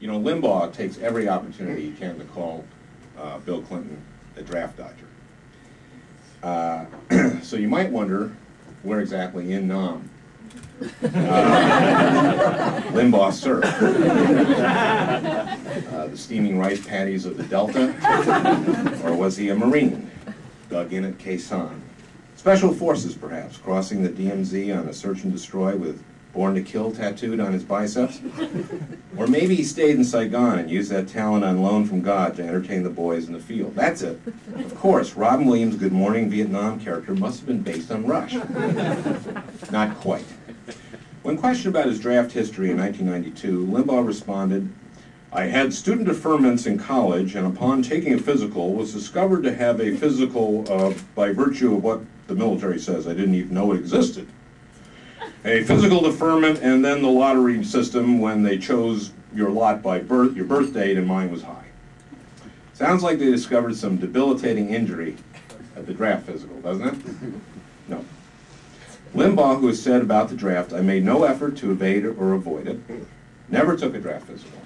You know, Limbaugh takes every opportunity he can to call uh, Bill Clinton a draft dodger. Uh, so you might wonder where exactly in Nam uh, Limbaugh served. Uh, the steaming rice paddies of the Delta, or was he a Marine, dug in at Sanh? Special forces, perhaps, crossing the DMZ on a search and destroy with Born to Kill tattooed on his biceps? Or maybe he stayed in Saigon and used that talent on loan from God to entertain the boys in the field. That's it. Of course, Robin Williams' Good Morning Vietnam character must have been based on Rush. Not quite. When questioned about his draft history in 1992, Limbaugh responded, I had student deferments in college, and upon taking a physical, was discovered to have a physical uh, by virtue of what the military says. I didn't even know it existed a physical deferment, and then the lottery system when they chose your lot by birth, your birth date, and mine was high. Sounds like they discovered some debilitating injury at the draft physical, doesn't it? No. Limbaugh, who has said about the draft, I made no effort to evade or avoid it, never took a draft physical.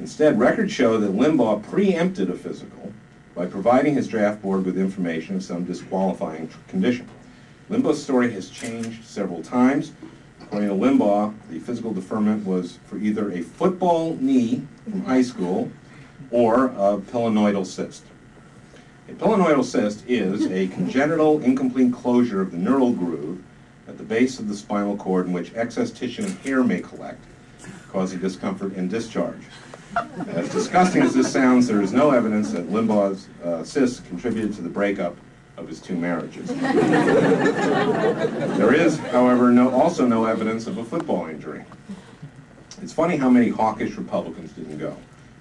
Instead, records show that Limbaugh preempted a physical by providing his draft board with information of some disqualifying condition. Limbaugh's story has changed several times. According to Limbaugh, the physical deferment was for either a football knee from high school or a pilonidal cyst. A pilonidal cyst is a congenital incomplete closure of the neural groove at the base of the spinal cord in which excess tissue and hair may collect, causing discomfort and discharge. As disgusting as this sounds, there is no evidence that Limbaugh's uh, cyst contributed to the breakup of his two marriages. there is, however, no, also no evidence of a football injury. It's funny how many hawkish Republicans didn't go.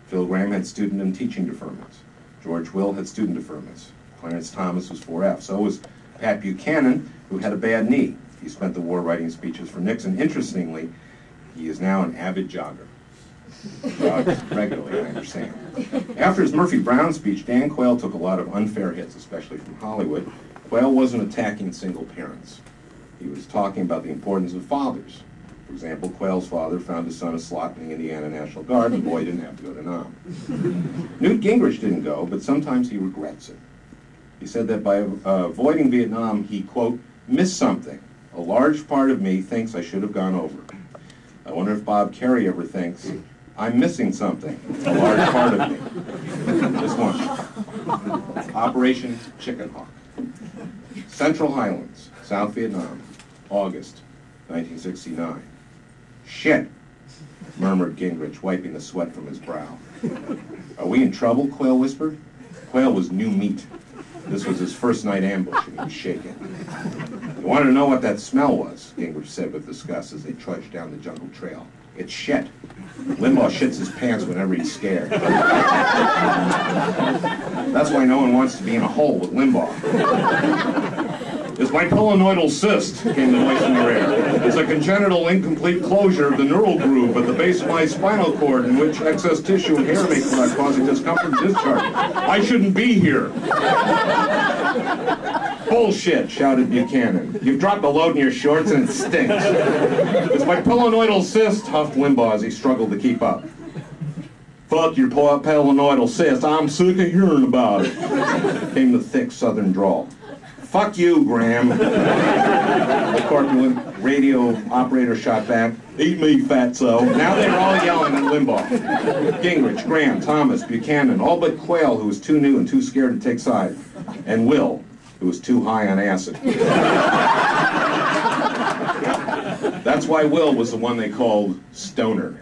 Phil Gramm had student and teaching deferments. George Will had student deferments. Clarence Thomas was 4F. So was Pat Buchanan, who had a bad knee. He spent the war writing speeches for Nixon. Interestingly, he is now an avid jogger. Regularly, I understand. After his Murphy Brown speech, Dan Quayle took a lot of unfair hits, especially from Hollywood. Quayle wasn't attacking single parents. He was talking about the importance of fathers. For example, Quayle's father found his son a slot in the Indiana National Guard. The boy didn't have to go to Nam. Newt Gingrich didn't go, but sometimes he regrets it. He said that by uh, avoiding Vietnam, he, quote, missed something. A large part of me thinks I should have gone over. I wonder if Bob Kerrey ever thinks, I'm missing something, a large part of me. Just one. Operation Chicken Hawk. Central Highlands, South Vietnam, August 1969. Shit, murmured Gingrich, wiping the sweat from his brow. Are we in trouble, Quayle whispered. Quayle was new meat. This was his first night ambush, and he was shaking. You want to know what that smell was, Gingrich said with disgust as they trudged down the jungle trail. It's shit. Limbaugh shits his pants whenever he's scared. That's why no one wants to be in a hole with Limbaugh. It's my pilonidal cyst, came the voice in your ear. It's a congenital incomplete closure of the neural groove at the base of my spinal cord in which excess tissue and hair may collect, causing discomfort and discharge. I shouldn't be here. Bullshit, shouted Buchanan. You've dropped a load in your shorts and it stinks. It's my pilonidal cyst, huffed Limbaugh as he struggled to keep up. Fuck your pilonidal cyst, I'm sick of hearing about it, came the thick southern drawl. Fuck you, Gramm. the corpulent radio operator shot back. Eat me, fatso. Now they were all yelling at Limbaugh. Gingrich, Gramm, Thomas, Buchanan, all but Quayle, who was too new and too scared to take sides, And Will, who was too high on acid. That's why Will was the one they called Stoner.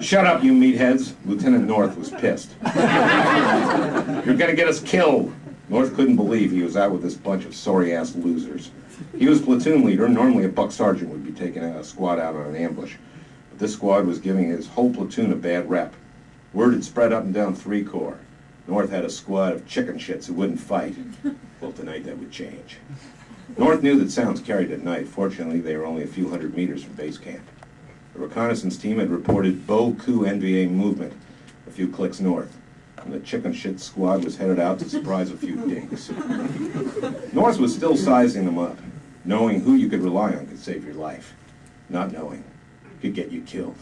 Shut up, you meatheads. Lieutenant North was pissed. You're gonna get us killed. North couldn't believe he was out with this bunch of sorry-ass losers. He was platoon leader, normally a buck sergeant would be taking a squad out on an ambush. But this squad was giving his whole platoon a bad rep. Word had spread up and down three corps. North had a squad of chicken shits who wouldn't fight. Well, tonight that would change. North knew that sounds carried at night. Fortunately, they were only a few hundred meters from base camp. The reconnaissance team had reported beaucoup NVA movement a few clicks north and the chicken shit squad was headed out to surprise a few dinks. North was still sizing them up. Knowing who you could rely on could save your life. Not knowing could get you killed.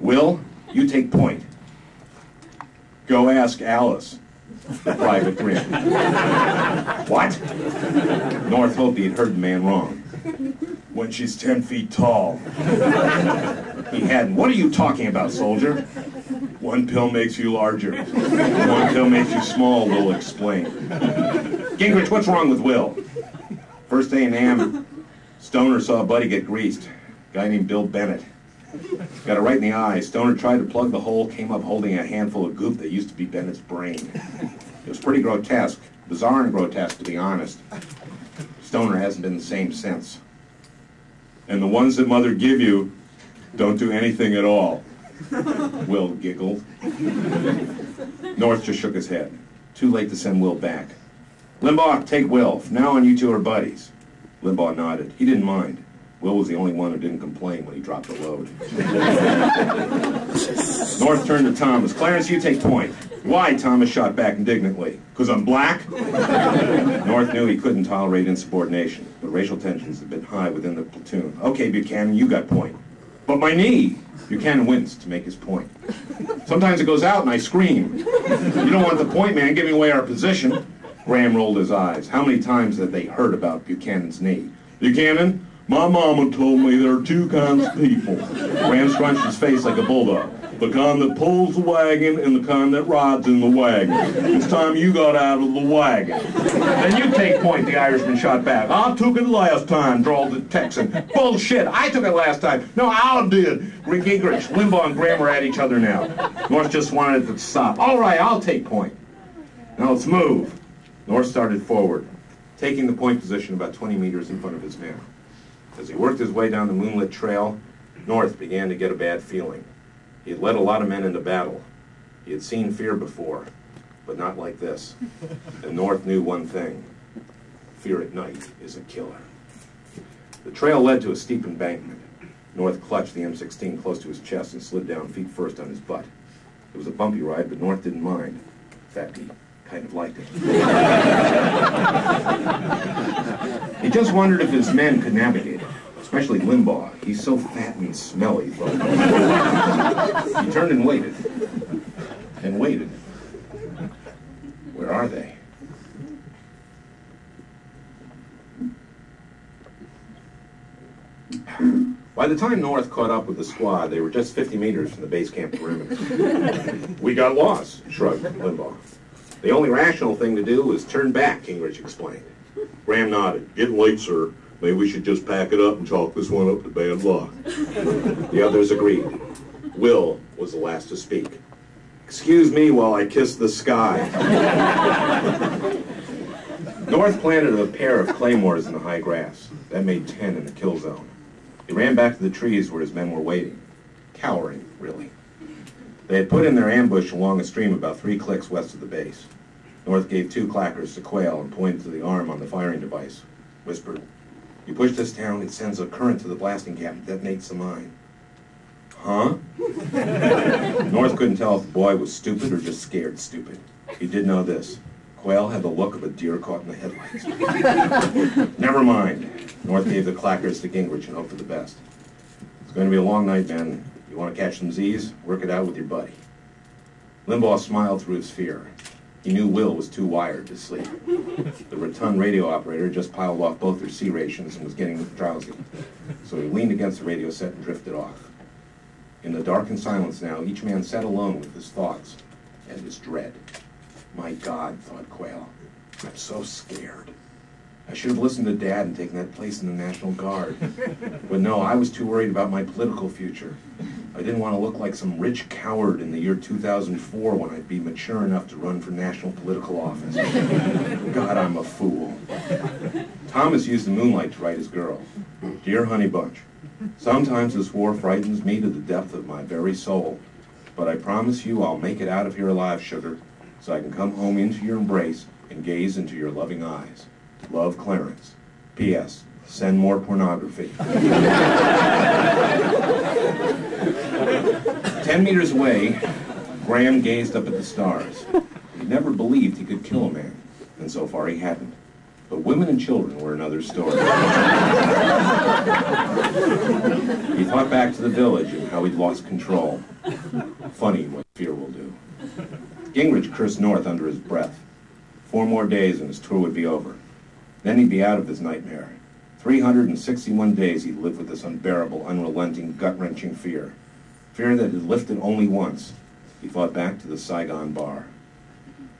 Will, you take point. Go ask Alice. Private Grin. what? North hoped he had heard the man wrong. When she's ten feet tall. He hadn't. What are you talking about, soldier? One pill makes you larger. One pill makes you small, Will explained. Gingrich, what's wrong with Will? First day in Am, Stoner saw a buddy get greased. Guy named Bill Bennett. Got it right in the eye. Stoner tried to plug the hole, came up holding a handful of goop that used to be Bennett's brain. It was pretty grotesque. Bizarre and grotesque, to be honest. Stoner hasn't been the same since. And the ones that mother give you don't do anything at all. Will giggled. North just shook his head. Too late to send Will back. Limbaugh, take Will. From now on, you two are buddies. Limbaugh nodded. He didn't mind. Will was the only one who didn't complain when he dropped the load. North turned to Thomas. Clarence, you take point. Why? Thomas shot back indignantly. Because I'm black? North knew he couldn't tolerate insubordination, but racial tensions had been high within the platoon. Okay, Buchanan, you got point. But my knee! Buchanan winced to make his point. Sometimes it goes out and I scream. You don't want the point man giving away our position. Gramm rolled his eyes. How many times had they heard about Buchanan's knee? Buchanan, my mama told me there are two kinds of people. Gramm scrunched his face like a bulldog. The kind that pulls the wagon and the kind that rides in the wagon. It's time you got out of the wagon. Then you take point, the Irishman shot back. I took it last time, drawled the Texan. Bullshit, I took it last time. No, I did. Rick Gingrich, Limbaugh, and Gramm are at each other now. North just wanted it to stop. All right, I'll take point. Now let's move. North started forward, taking the point position about 20 meters in front of his men. As he worked his way down the moonlit trail, North began to get a bad feeling. He had led a lot of men into battle. He had seen fear before, but not like this. And North knew one thing. Fear at night is a killer. The trail led to a steep embankment. North clutched the M16 close to his chest and slid down feet first on his butt. It was a bumpy ride, but North didn't mind. In fact, he kind of liked it. he just wondered if his men could navigate especially Limbaugh. He's so fat and smelly. he turned and waited. And waited. Where are they? By the time North caught up with the squad, they were just 50 meters from the base camp perimeter. we got lost, shrugged Limbaugh. The only rational thing to do was turn back, Gingrich explained. Gramm nodded. Getting late, sir. Maybe we should just pack it up and chalk this one up to bad luck. the others agreed. Will was the last to speak. Excuse me while I kiss the sky. North planted a pair of claymores in the high grass. That made ten in the kill zone. He ran back to the trees where his men were waiting. Cowering, really. They had put in their ambush along a stream about three clicks west of the base. North gave two clackers to Quayle and pointed to the arm on the firing device. Whispered, you push this down, it sends a current to the blasting cap and detonates the mine. Huh? North couldn't tell if the boy was stupid or just scared stupid. He did know this. Quayle had the look of a deer caught in the headlights. Never mind. North gave the clackers to Gingrich and hoped for the best. It's going to be a long night, Ben. You want to catch some Z's? Work it out with your buddy. Limbaugh smiled through his fear. He knew Will was too wired to sleep. The rotund radio operator just piled off both their C rations and was getting drowsy. So he leaned against the radio set and drifted off. In the dark and silence now, each man sat alone with his thoughts and his dread. My God, thought Quayle, I'm so scared. I should have listened to Dad and taken that place in the National Guard. But no, I was too worried about my political future. I didn't want to look like some rich coward in the year 2004 when I'd be mature enough to run for national political office. God, I'm a fool. Thomas used the moonlight to write his girl. Dear Honey Bunch, sometimes this war frightens me to the depth of my very soul. But I promise you I'll make it out of here alive, sugar, so I can come home into your embrace and gaze into your loving eyes. Love, Clarence. P.S. Send more pornography. Ten meters away, Gramm gazed up at the stars. He never believed he could kill a man, and so far he hadn't. But women and children were another story. he thought back to the village and how he'd lost control. Funny what fear will do. Gingrich cursed North under his breath. Four more days and his tour would be over. Then he'd be out of his nightmare. 361 days he'd lived with this unbearable, unrelenting, gut-wrenching fear. Fear that had lifted only once. He thought back to the Saigon bar.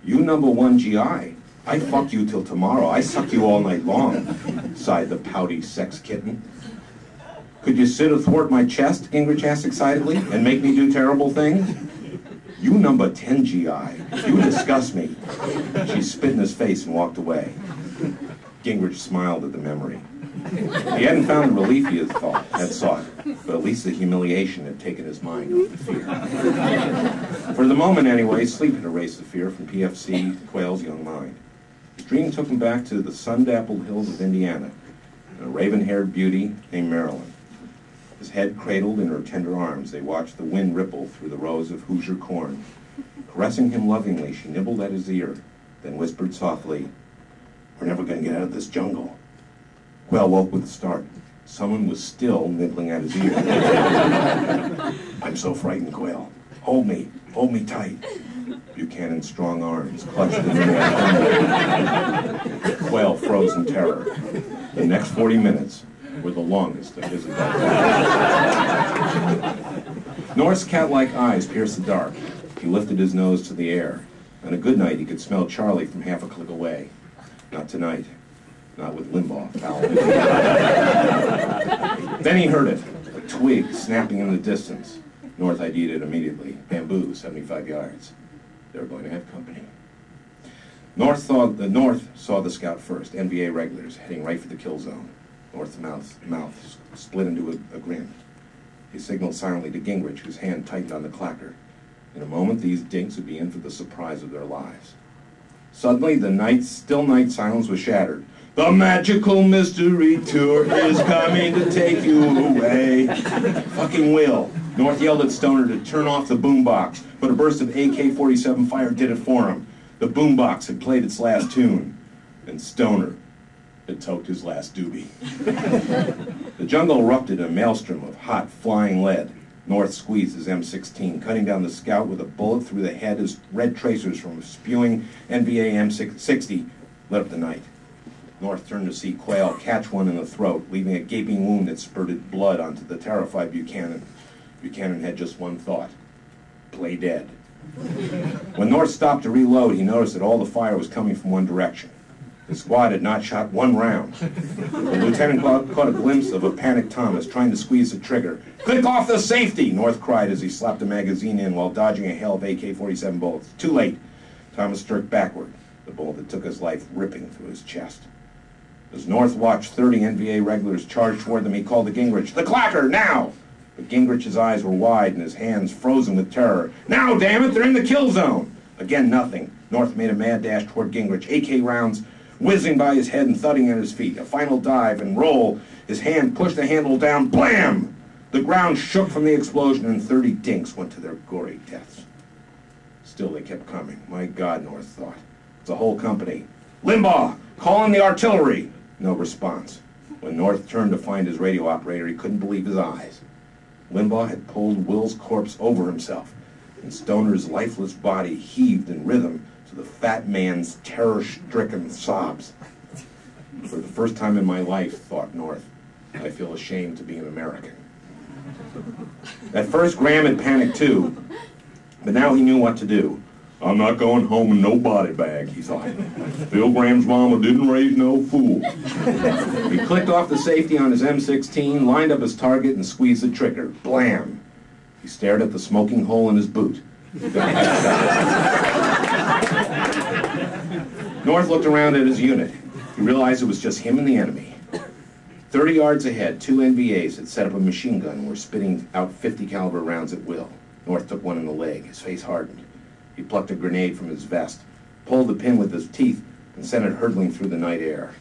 You number one GI. I fuck you till tomorrow. I suck you all night long, sighed the pouty sex kitten. Could you sit athwart my chest, Gingrich asked excitedly, and make me do terrible things? You number 10 GI. You disgust me. She spit in his face and walked away. Gingrich smiled at the memory. He hadn't found the relief he had, thought, had sought, but at least the humiliation had taken his mind off the fear. For the moment, anyway, sleep had erased the fear from PFC Quayle's young mind. His dream took him back to the sun-dappled hills of Indiana, and a raven-haired beauty named Marilyn. His head cradled in her tender arms, they watched the wind ripple through the rows of Hoosier corn. Caressing him lovingly, she nibbled at his ear, then whispered softly, We're never going to get out of this jungle. Quayle woke with a start. Someone was still nibbling at his ear. I'm so frightened, Quayle. Hold me, hold me tight. Buchanan's strong arms clutched his neck. Quayle froze in terror. The next 40 minutes were the longest of his adult life. North's cat-like eyes pierced the dark. He lifted his nose to the air. On a good night, he could smell Charlie from half a click away. Not tonight. Not with Limbaugh then he heard it, a twig snapping in the distance. North ID'd it immediately. Bamboo, 75 yards. They were going to have company. North saw the North saw the scout first. NVA regulars heading right for the kill zone. North's mouth mouth split into a, a grin. He signaled silently to Gingrich, whose hand tightened on the clacker. In a moment, these dinks would be in for the surprise of their lives. Suddenly, the night, still night silence was shattered. The magical mystery tour is coming to take you away. Fucking will. North yelled at Stoner to turn off the boombox, but a burst of AK-47 fire did it for him. The boombox had played its last tune, and Stoner had toked his last doobie. the jungle erupted a maelstrom of hot, flying lead. North squeezed his M16, cutting down the scout with a bullet through the head as red tracers from a spewing NVA M60 lit up the night. North turned to see Quayle catch one in the throat, leaving a gaping wound that spurted blood onto the terrified Buchanan. Buchanan had just one thought, play dead. When North stopped to reload, he noticed that all the fire was coming from one direction. The squad had not shot one round. The lieutenant caught a glimpse of a panicked Thomas trying to squeeze the trigger. Click off the safety, North cried as he slapped a magazine in while dodging a hail of AK-47 bullets. Too late. Thomas jerked backward, the bullet that took his life ripping through his chest. As North watched 30 NVA regulars charge toward them, he called to Gingrich, The clacker, now! But Gingrich's eyes were wide and his hands frozen with terror. Now, damn it, they're in the kill zone! Again, nothing. North made a mad dash toward Gingrich, AK rounds whizzing by his head and thudding at his feet. A final dive and roll. His hand pushed the handle down. Blam! The ground shook from the explosion and 30 dinks went to their gory deaths. Still, they kept coming. My God, North thought. It's a whole company. Limbaugh, call in the artillery! No response. When North turned to find his radio operator, he couldn't believe his eyes. Limbaugh had pulled Will's corpse over himself, and Stoner's lifeless body heaved in rhythm to the fat man's terror-stricken sobs. For the first time in my life, thought North, I feel ashamed to be an American. At first, Gramm had panicked too, but now he knew what to do. I'm not going home in no body bag, he thought. Bill Gramm's mama didn't raise no fool. He clicked off the safety on his M16, lined up his target, and squeezed the trigger. Blam! He stared at the smoking hole in his boot. North looked around at his unit. He realized it was just him and the enemy. Thirty yards ahead, two NVAs had set up a machine gun and were spitting out 50 caliber rounds at will. North took one in the leg. His face hardened. He plucked a grenade from his vest, pulled the pin with his teeth, and sent it hurtling through the night air.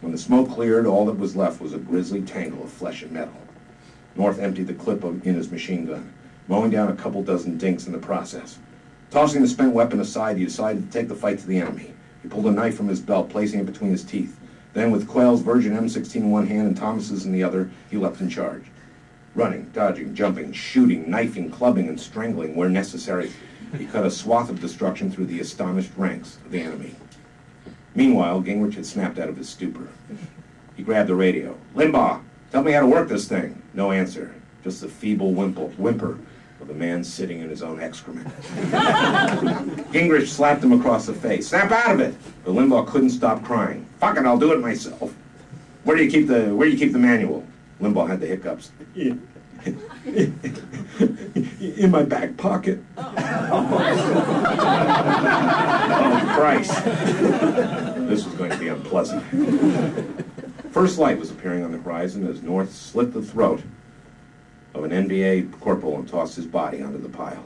When the smoke cleared, all that was left was a grisly tangle of flesh and metal. North emptied the clip in his machine gun, mowing down a couple dozen dinks in the process. Tossing the spent weapon aside, he decided to take the fight to the enemy. He pulled a knife from his belt, placing it between his teeth. Then, with Quayle's Virgin M16 in one hand and Thomas's in the other, he leapt in charge. Running, dodging, jumping, shooting, knifing, clubbing, and strangling where necessary, he cut a swath of destruction through the astonished ranks of the enemy. Meanwhile, Gingrich had snapped out of his stupor. He grabbed the radio. Limbaugh, tell me how to work this thing. No answer. Just the feeble whimple, whimper of a man sitting in his own excrement. Gingrich slapped him across the face. Snap out of it! But Limbaugh couldn't stop crying. Fuck it, I'll do it myself. Where do you keep the Where do you keep the manual? Limbaugh had the hiccups. In, in my back pocket. oh, oh Christ! This was going to be unpleasant. First light was appearing on the horizon as North slit the throat of an NVA corporal and tossed his body onto the pile.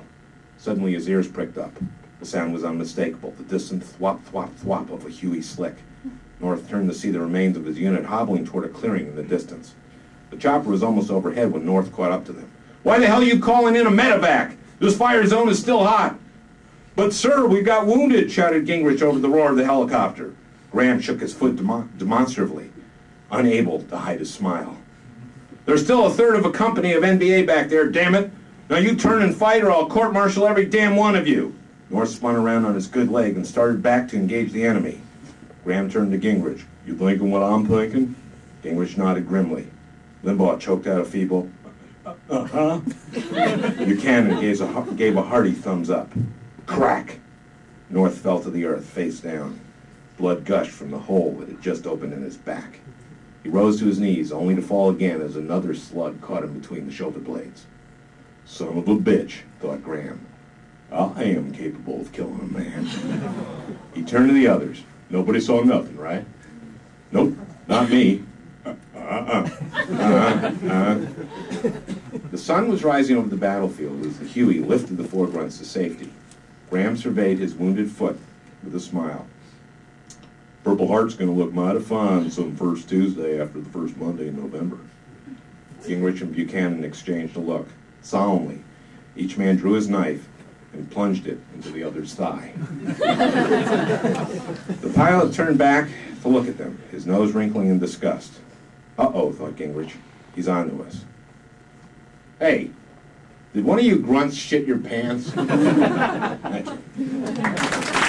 Suddenly his ears pricked up. The sound was unmistakable, the distant thwop, thwop, thwop of a Huey slick. North turned to see the remains of his unit hobbling toward a clearing in the distance. The chopper was almost overhead when North caught up to them. Why the hell are you calling in a medevac? This fire zone is still hot. But, sir, we've got wounded, shouted Gingrich over the roar of the helicopter. Gramm shook his foot demo- demonstratively, unable to hide his smile. There's still a third of a company of NVA back there, damn it. Now you turn and fight or I'll court-martial every damn one of you. North spun around on his good leg and started back to engage the enemy. Gramm turned to Gingrich. You thinking what I'm thinking? Gingrich nodded grimly. Limbaugh choked out a feeble, uh-huh. Buchanan gave a, gave a hearty thumbs up. Crack! North fell to the earth, face down. Blood gushed from the hole that had just opened in his back. He rose to his knees, only to fall again as another slug caught him between the shoulder blades. Son of a bitch, thought Gramm. I am capable of killing a man. he turned to the others. Nobody saw nothing, right? Nope, not me. Uh-uh. Uh-uh. The sun was rising over the battlefield as the Huey lifted the four grunts to safety. Gramm surveyed his wounded foot with a smile. Purple Heart's going to look mighty fine some first Tuesday after the first Monday in November. Gingrich and Buchanan exchanged a look. Solemnly, each man drew his knife and plunged it into the other's thigh. the pilot turned back to look at them, his nose wrinkling in disgust. Uh-oh, thought Gingrich. He's on to us. Hey, did one of you grunts shit your pants?